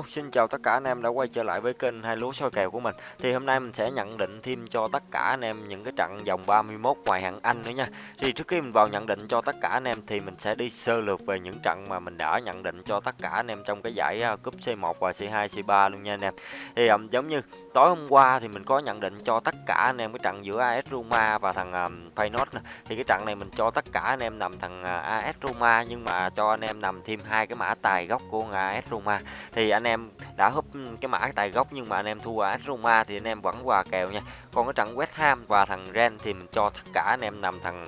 Hello, xin chào tất cả anh em đã quay trở lại với kênh hai lúa soi kèo của mình. Thì hôm nay mình sẽ nhận định thêm cho tất cả anh em những cái trận vòng 31 ngoài hạng Anh nữa nha. Thì trước khi mình vào nhận định cho tất cả anh em thì mình sẽ đi sơ lược về những trận mà mình đã nhận định cho tất cả anh em trong cái giải à, cúp C1 và C2, C3 luôn nha anh em. Thì um, giống như tối hôm qua thì mình có nhận định cho tất cả anh em cái trận giữa AS Roma và thằng um, Feyenoord Thì cái trận này mình cho tất cả anh em nằm thằng à, uh, AS Roma nhưng mà cho anh em nằm thêm hai cái mã tài gốc của AS Roma. Thì anh em em đã húp ừ, cái mã tài gốc nhưng mà anh em thua AS Roma thì anh em vẫn quà kèo nha. Còn cái trận West Ham và thằng Ren thì mình cho tất cả anh em nằm thằng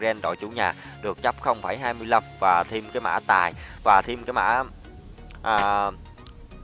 Ren đội chủ nhà được chấp 0,25 và thêm cái mã tài và thêm cái mã à,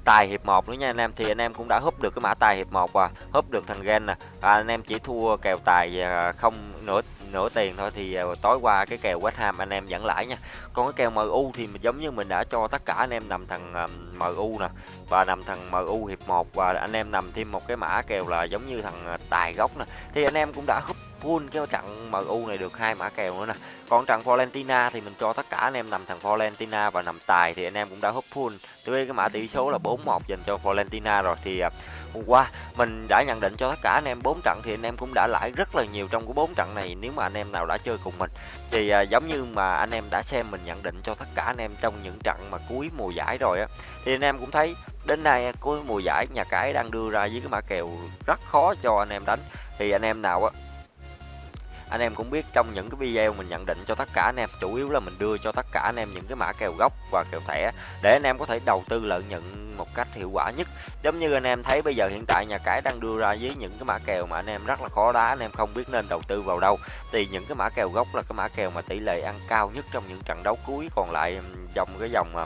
tài hiệp 1 nữa nha anh em. Thì anh em cũng đã húp được cái mã tài hiệp 1 và húp được thằng gen nè. Và anh em chỉ thua kèo tài à, không nửa nửa tiền thôi thì à, tối qua cái kèo West Ham anh em vẫn lãi nha. Còn cái kèo MU thì giống như mình đã cho tất cả anh em nằm thằng à, MU nè, và nằm thằng MU hiệp 1 và anh em nằm thêm một cái mã kèo là giống như thằng tài gốc nè. Thì anh em cũng đã húp full cái trận MU này được hai mã kèo nữa nè còn trận Valentina thì mình cho tất cả anh em nằm thằng Valentina và nằm tài thì anh em cũng đã húp full tới cái mã tỷ số là 4-1 dành cho Valentina rồi thì hôm qua mình đã nhận định cho tất cả anh em bốn trận thì anh em cũng đã lãi rất là nhiều trong cái bốn trận này nếu mà anh em nào đã chơi cùng mình thì à, giống như mà anh em đã xem mình nhận định cho tất cả anh em trong những trận mà cuối mùa giải rồi á thì anh em cũng thấy đến nay cuối mùa giải nhà cái đang đưa ra với cái mã kèo rất khó cho anh em đánh thì anh em nào á anh em cũng biết trong những cái video mình nhận định cho tất cả anh em, chủ yếu là mình đưa cho tất cả anh em những cái mã kèo gốc và kèo thẻ để anh em có thể đầu tư lợi nhuận một cách hiệu quả nhất. Giống như anh em thấy bây giờ hiện tại nhà cái đang đưa ra với những cái mã kèo mà anh em rất là khó đá, anh em không biết nên đầu tư vào đâu. Thì những cái mã kèo gốc là cái mã kèo mà tỷ lệ ăn cao nhất trong những trận đấu cuối còn lại dòng cái dòng mà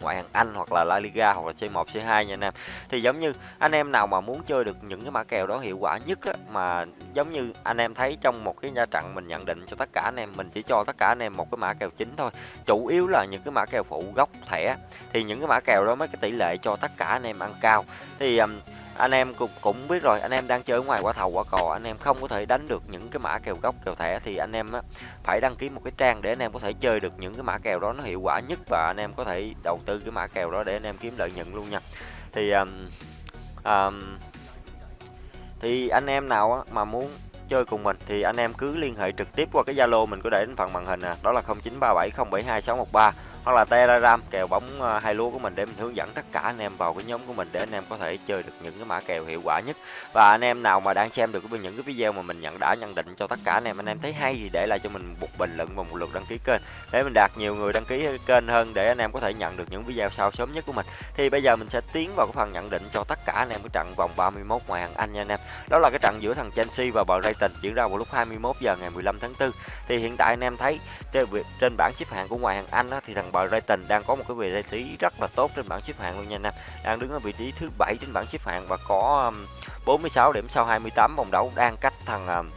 ngoại hạng Anh hoặc là La Liga hoặc là C1 C2 nha anh em. Thì giống như anh em nào mà muốn chơi được những cái mã kèo đó hiệu quả nhất á, mà giống như anh em thấy trong một cái gia trận mình nhận định cho tất cả anh em mình chỉ cho tất cả anh em một cái mã kèo chính thôi. Chủ yếu là những cái mã kèo phụ gốc thẻ thì những cái mã kèo đó mới cái tỷ lệ cho tất cả anh em ăn cao. Thì um, anh em cũng cũng biết rồi anh em đang chơi ngoài quả thầu quả cò anh em không có thể đánh được những cái mã kèo gốc kèo thẻ thì anh em á, phải đăng ký một cái trang để anh em có thể chơi được những cái mã kèo đó nó hiệu quả nhất và anh em có thể đầu tư cái mã kèo đó để anh em kiếm lợi nhuận luôn nha. Thì um, um, thì anh em nào á, mà muốn chơi cùng mình thì anh em cứ liên hệ trực tiếp qua cái Zalo mình có để đến phần màn hình nè, đó là 0937072613 hoặc là Telegram kèo bóng ờ, hai lúa của mình để mình hướng dẫn tất cả anh em vào cái nhóm của mình để anh em có thể chơi được những cái mã kèo hiệu quả nhất. Và anh em nào mà đang xem được những cái video mà mình nhận đã nhận định cho tất cả anh em anh em thấy hay thì để lại cho mình một bình luận và một lượt đăng ký kênh. Để mình đạt nhiều người đăng ký kênh hơn để anh em có thể nhận được những video sau sớm nhất của mình. Thì bây giờ mình sẽ tiến vào cái phần nhận định cho tất cả anh em cái trận vòng 31 ngoại hạng Anh nha anh em. Đó là cái trận giữa thằng Chelsea và Brighton diễn ra vào lúc 21 giờ ngày 15 tháng 4 thì hiện tại anh em thấy trên bảng xếp hạng của ngoại hạng Anh á, thì thằng Brighton đang có một cái vị trí rất là tốt trên bảng xếp hạng luôn nha anh em. Đang đứng ở vị trí thứ bảy trên bảng xếp hạng và có um, 46 điểm sau 28 vòng đấu đang cách thằng um,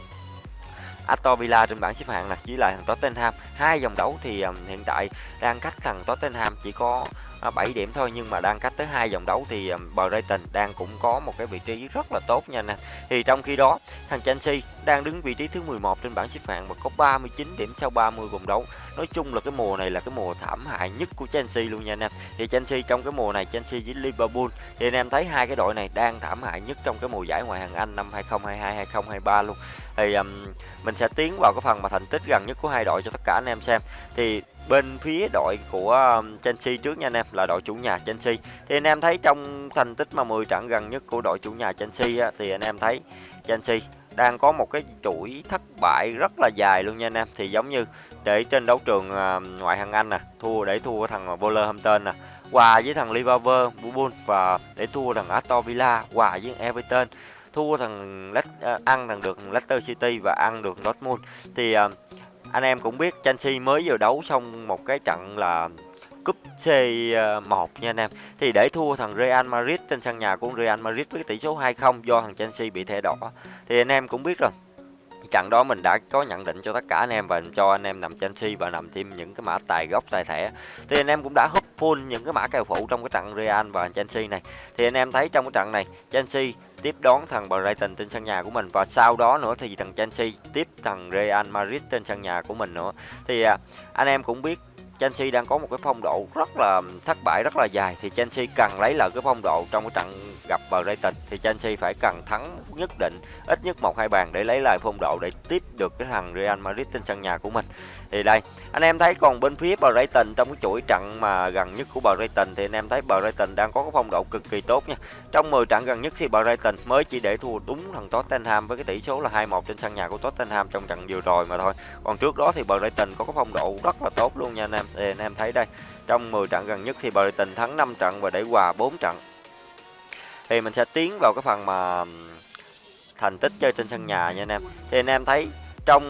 Aston Villa trên bảng xếp hạng là chỉ lại thằng Tottenham hai vòng đấu thì um, hiện tại đang cách thằng Tottenham chỉ có à, 7 điểm thôi nhưng mà đang cách tới hai vòng đấu thì Brighton đang cũng có một cái vị trí rất là tốt nha nè. Thì trong khi đó, thằng Chelsea đang đứng vị trí thứ 11 trên bảng xếp hạng và có 39 điểm sau 30 vòng đấu. Nói chung là cái mùa này là cái mùa thảm hại nhất của Chelsea luôn nha anh em. Thì Chelsea trong cái mùa này Chelsea với Liverpool thì anh em thấy hai cái đội này đang thảm hại nhất trong cái mùa giải ngoại hạng Anh năm 2022 2023 luôn. Thì um, mình sẽ tiến vào cái phần mà thành tích gần nhất của hai đội cho tất cả anh em xem. Thì bên phía đội của um, Chelsea trước nha anh em là đội chủ nhà Chelsea thì anh em thấy trong thành tích mà 10 trận gần nhất của đội chủ nhà Chelsea á, thì anh em thấy Chelsea đang có một cái chuỗi thất bại rất là dài luôn nha anh em. Thì giống như để trên đấu trường à, ngoại hạng Anh nè, thua để thua thằng Wolverhampton nè, hòa với thằng Liverpool và để thua thằng Aston Villa, hòa với Everton, thua thằng à, ăn thằng được Leicester City và ăn được Dortmund. Thì à, anh em cũng biết Chelsea mới vừa đấu xong một cái trận là cúp C1 ờ, nha anh em. Thì để thua thằng Real Madrid trên sân nhà của Real Madrid với tỷ số 2-0 do thằng Chelsea bị thẻ đỏ. Thì anh em cũng biết rồi. Trận đó mình đã có nhận định cho tất cả anh em và cho anh em nằm Chelsea và nằm thêm những cái mã tài gốc, tài thẻ. Thì anh em cũng đã húp full những cái mã kèo phụ trong cái trận Real và Chelsea này. Thì anh em thấy trong cái trận này, Chelsea tiếp đón thằng Brighton trên sân nhà của mình và sau đó nữa thì thằng Chelsea tiếp thằng Real Madrid trên sân nhà của mình nữa. Thì à, anh em cũng biết Chelsea đang có một cái phong độ rất là thất bại, rất là dài. Thì Chelsea cần lấy lại cái phong độ trong cái trận gặp Brighton. Thì Chelsea phải cần thắng nhất định, ít nhất một, hai bàn để lấy lại phong độ để tiếp được cái thằng Real Madrid trên sân nhà của mình. Thì đây, anh em thấy còn bên phía Brighton trong cái chuỗi trận mà gần nhất của Brighton thì anh em thấy Brighton đang có cái phong độ cực kỳ tốt nha. Trong 10 trận gần nhất thì Brighton mới chỉ để thua đúng thằng Tottenham với cái tỷ số là 2-1 trên sân nhà của Tottenham trong trận vừa rồi mà thôi. Còn trước đó thì Brighton có cái phong độ rất là tốt luôn nha anh em thì anh em thấy đây trong 10 trận gần nhất thì Brighton thắng 5 trận và để hòa 4 trận thì mình sẽ tiến vào cái phần mà thành tích chơi trên sân nhà nha anh em thì anh em thấy trong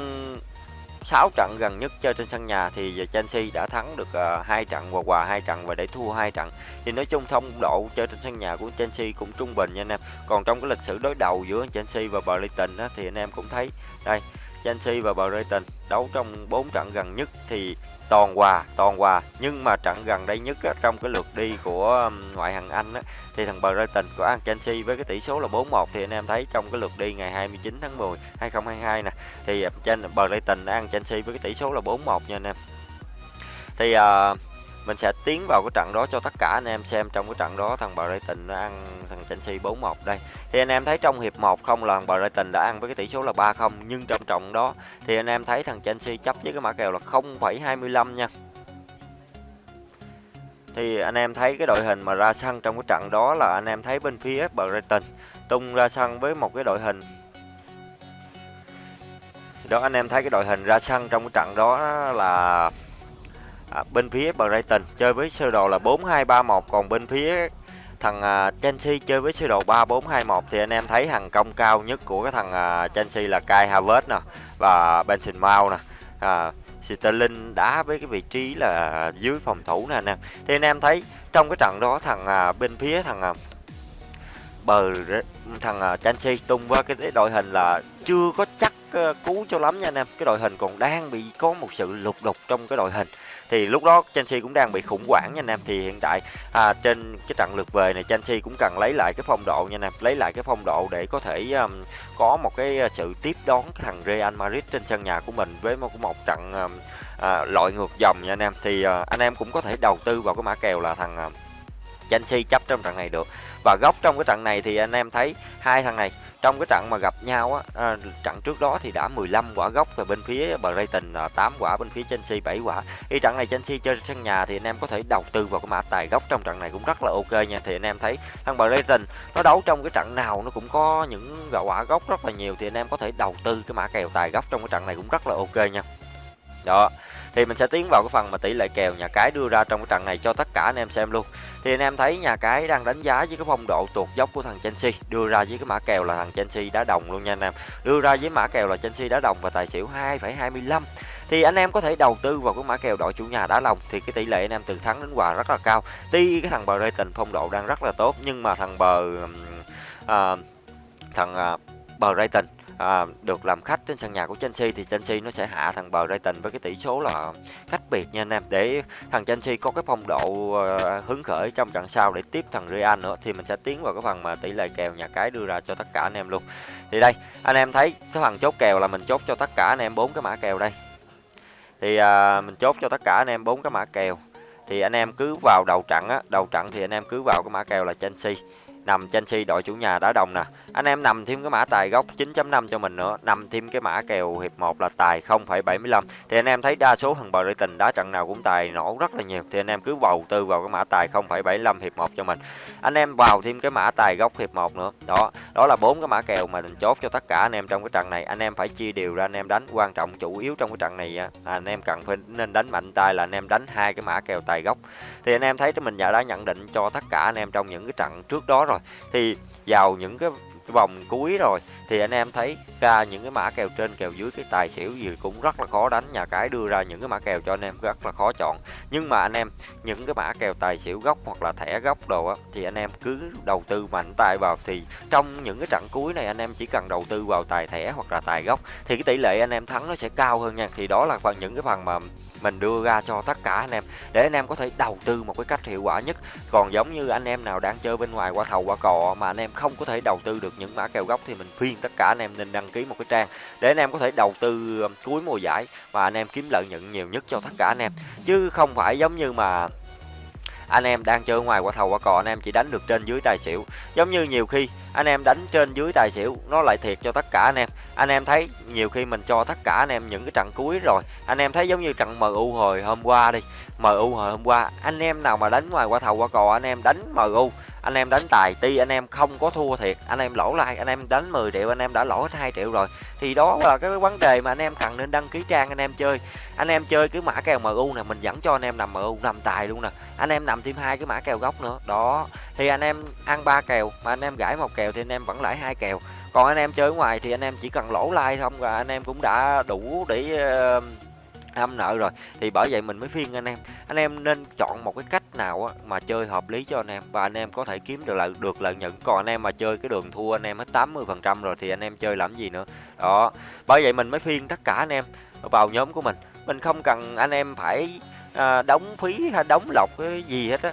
6 trận gần nhất chơi trên sân nhà thì Chelsea đã thắng được ờ, uh, 2 trận và hòa 2 trận và để thua 2 trận. Thì nói chung thông độ chơi trên sân nhà của Chelsea cũng trung bình nha anh em. Còn trong cái lịch sử đối đầu giữa Chelsea và Brighton á, thì anh em cũng thấy đây Chelsea và Brighton đấu trong 4 trận gần nhất thì toàn hòa, toàn hòa. Nhưng mà trận gần đây nhất á, trong cái lượt đi của um, ngoại hạng Anh á, thì thằng Brighton có ăn Chelsea với cái tỷ số là 4-1 thì anh em thấy trong cái lượt đi ngày 29 tháng 10 2022 nè thì um, trên Brighton đã ăn Chelsea với cái tỷ số là 4-1 nha anh em. Thì uh, mình sẽ tiến vào cái trận đó cho tất cả anh em xem trong cái trận đó thằng Brighton nó ăn thằng Chelsea 4-1 đây. Thì anh em thấy trong hiệp 1 không là thằng Brighton đã ăn với cái tỷ số là 3-0 nhưng trong trận đó thì anh em thấy thằng Chelsea chấp với cái mã kèo là 0,25 nha. Thì anh em thấy cái đội hình mà ra sân trong cái trận đó là anh em thấy bên phía Brighton tung ra sân với một cái đội hình đó anh em thấy cái đội hình ra sân trong cái trận đó là à, bên phía Brighton chơi với sơ đồ là 4-2-3-1 còn bên phía thằng à, Chelsea chơi với sơ đồ 3-4-2-1 thì anh em thấy hàng công cao nhất của cái thằng à, Chelsea là Kai Havertz nè và Benson Mount nè. À, Sterling đá với cái vị trí là dưới phòng thủ nè anh em. Thì anh em thấy trong cái trận đó thằng à, bên phía thằng à, bờ thằng à, Chelsea tung qua cái đội hình là chưa có chắc ờ, cứu cú cho lắm nha anh em. Cái đội hình còn đang bị có một sự lục đục trong cái đội hình thì lúc đó Chelsea cũng đang bị khủng hoảng nha anh em. Thì hiện tại à, trên cái trận lượt về này Chelsea cũng cần lấy lại cái phong độ nha anh em. Lấy lại cái phong độ để có thể um, có một cái à, sự tiếp đón cái thằng Real Madrid trên sân nhà của mình với một một trận um, à, loại ngược dòng nha anh em. Thì uh, anh em cũng có thể đầu tư vào cái mã kèo là thằng uh, Chelsea chấp trong trận này được. Và góc trong cái trận này thì anh em thấy hai thằng này trong cái trận mà gặp nhau á à, trận trước đó thì đã 15 quả gốc về bên phía Brighton ờ, là 8 quả bên phía Chelsea 7 quả. Thì trận này Chelsea chơi sân nhà thì anh em có thể đầu tư vào cái mã tài gốc trong trận này cũng rất là ok nha. Thì anh em thấy thằng Brighton nó đấu trong cái trận nào nó cũng có những quả gốc rất là nhiều thì anh em có thể đầu tư cái mã kèo tài gốc trong cái trận này cũng rất là ok nha. Đó thì mình sẽ tiến vào cái phần mà tỷ lệ kèo nhà cái đưa ra trong cái trận này cho tất cả anh em xem luôn. Thì anh em thấy nhà cái đang đánh giá với cái phong độ tuột dốc của thằng Chelsea đưa ra với cái mã kèo là thằng Chelsea đá đồng luôn nha anh em. Đưa ra với mã kèo là Chelsea đá đồng và tài xỉu 2,25 thì anh em có thể đầu tư vào cái mã kèo đội chủ nhà đá đồng thì cái tỷ lệ anh em từ thắng đến hòa rất là cao. Tuy cái thằng bờ Brighton phong độ đang rất là tốt nhưng mà thằng bờ uh, thằng uh, bờ Brighton à, được làm khách trên sân nhà của Chelsea thì Chelsea nó sẽ hạ thằng bờ Brighton với cái tỷ số là cách biệt nha anh em. Để thằng Chelsea có cái phong độ à, hứng khởi trong trận sau để tiếp thằng Real nữa thì mình sẽ tiến vào cái phần mà tỷ lệ kèo nhà cái đưa ra cho tất cả anh em luôn. Thì đây anh em thấy cái phần chốt kèo là mình chốt cho tất cả anh em bốn cái mã kèo đây. Thì à, mình chốt cho tất cả anh em bốn cái mã kèo. Thì anh em cứ vào đầu trận á đầu trận thì anh em cứ vào cái mã kèo là Chelsea nằm Chelsea đội chủ nhà đá đồng nè. Anh em nằm thêm cái mã tài gốc 9.5 cho mình nữa. Nằm thêm cái mã kèo hiệp 1 là tài 0,75 thì anh em thấy đa số thằng Brighton đá trận nào cũng tài nổ rất là nhiều. Thì anh em cứ bầu tư vào cái mã tài 0,75 hiệp 1 cho mình. Anh em vào thêm cái mã tài gốc hiệp 1 nữa. Đó đó là bốn cái mã kèo mà mình chốt cho tất cả anh em trong cái trận này. Anh em phải chia đều ra anh em đánh. Quan trọng chủ yếu trong cái trận này à, anh em cần phải nên đánh mạnh tay là anh em đánh hai cái mã kèo tài gốc. Thì anh em thấy mình đã nhận định cho tất cả anh em trong những cái trận trước đó rồi thì vào những cái vòng cuối rồi, thì anh em thấy ra những cái mã kèo trên, kèo dưới, cái tài xỉu gì cũng rất là khó đánh. Nhà cái đưa ra những cái mã kèo cho anh em rất là khó chọn. Nhưng mà anh em, những cái mã kèo tài xỉu gốc hoặc là thẻ gốc đồ á, thì anh em cứ đầu tư mạnh tay vào. Thì trong những cái trận cuối này, anh em chỉ cần đầu tư vào tài thẻ hoặc là tài gốc, thì cái tỷ lệ anh em thắng nó sẽ cao hơn nha. Thì đó là phần, những cái phần mà mình đưa ra cho tất cả anh em, để anh em có thể đầu tư một cái cách hiệu quả nhất. Còn giống như anh em nào đang chơi bên ngoài qua thầu qua cò mà anh em không có thể đầu tư được những mã kèo gốc thì mình khuyên tất cả anh em nên đăng ký một cái trang để anh em có thể đầu tư um, cuối mùa giải và anh em kiếm lợi nhuận nhiều nhất cho tất cả anh em. Chứ không phải giống như mà anh em đang chơi ngoài quả thầu quả cò anh em chỉ đánh được trên dưới tài xỉu. Giống như nhiều khi anh em đánh trên dưới tài xỉu, nó lại thiệt cho tất cả anh em. Anh em thấy nhiều khi mình cho tất cả anh em những cái trận cuối rồi, anh em thấy giống như trận MU hồi hôm qua đi. MU hồi hôm qua, anh em nào mà đánh ngoài quả thầu quả cò anh em đánh MU anh em đánh tài ti anh em không có thua thiệt anh em lỗ lại anh em đánh 10 triệu anh em đã lỗ hết 2 triệu rồi thì đó là cái vấn đề mà anh em cần nên đăng ký trang anh em chơi anh em chơi cái mã kèo MU nè mình dẫn cho anh em nằm MU nằm tài luôn nè anh em nằm thêm hai cái mã kèo gốc nữa đó thì anh em ăn ba kèo mà anh em gãi một kèo thì anh em vẫn lãi hai kèo còn anh em chơi ngoài thì anh em chỉ cần lỗ like không và anh em cũng đã đủ để uh, âm nợ rồi. Thì bởi vậy mình mới khuyên anh em anh em nên chọn một cái cách nào á, mà chơi hợp lý cho anh em. Và anh em có thể kiếm được lợi được lợi nhuận. Còn anh em mà chơi cái đường thua anh em hết 80 phần trăm rồi thì anh em chơi làm gì nữa. Đó. Bởi vậy mình mới khuyên tất cả anh em vào nhóm của mình. Mình không cần anh em phải à, đóng phí hay đóng lọc cái gì hết á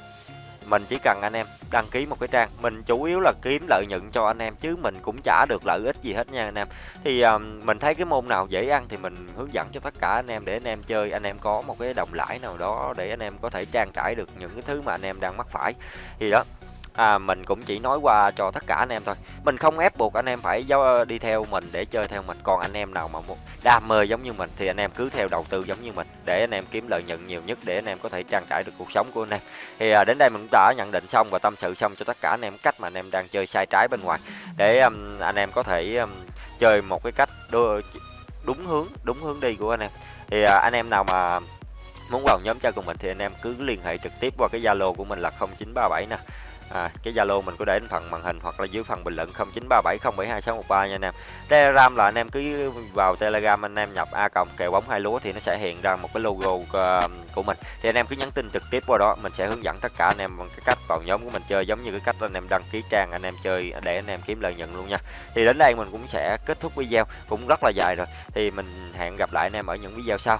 mình chỉ cần anh em đăng ký một cái trang. Mình chủ yếu là kiếm lợi nhuận cho anh em chứ mình cũng trả được lợi ích gì hết nha anh em. Thì um, mình thấy cái môn nào dễ ăn thì mình hướng dẫn cho tất cả anh em để anh em chơi. Anh em có một cái đồng lãi nào đó để anh em có thể trang trải được những cái thứ mà anh em đang mắc phải. Thì đó à, mình cũng chỉ nói qua cho tất cả anh em thôi mình không ép buộc anh em phải đi theo mình để chơi theo mình còn anh em nào mà muốn đam mê giống như mình thì anh em cứ theo đầu tư giống như mình để anh em kiếm lợi nhuận nhiều nhất để anh em có thể trang trải được cuộc sống của anh em thì à, đến đây mình cũng đã nhận định xong và tâm sự xong cho tất cả anh em cách mà anh em đang chơi sai trái bên ngoài để um, anh em có thể um, chơi một cái cách đưa đúng hướng đúng hướng đi của anh em thì à, anh em nào mà muốn vào nhóm chơi cùng mình thì anh em cứ liên hệ trực tiếp qua cái zalo của mình là 0937 nè à, cái zalo mình có để phần màn hình hoặc là dưới phần bình luận 0937072613 nha anh em. Telegram là anh em cứ vào telegram anh em nhập a cộng kèo bóng hai lúa thì nó sẽ hiện ra một cái logo um, của mình. Thì anh em cứ nhắn tin trực tiếp qua đó mình sẽ hướng dẫn tất cả anh em bằng cái cách vào nhóm của mình chơi giống như cái cách anh em đăng ký trang anh em chơi để anh em kiếm lợi nhuận luôn nha. Thì đến đây mình cũng sẽ kết thúc video cũng rất là dài rồi. Thì mình hẹn gặp lại anh em ở những video sau.